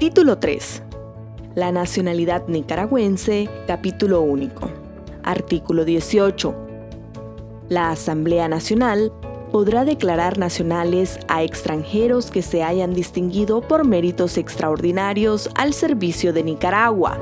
Título 3. La nacionalidad nicaragüense, capítulo único. Artículo 18. La Asamblea Nacional podrá declarar nacionales a extranjeros que se hayan distinguido por méritos extraordinarios al servicio de Nicaragua.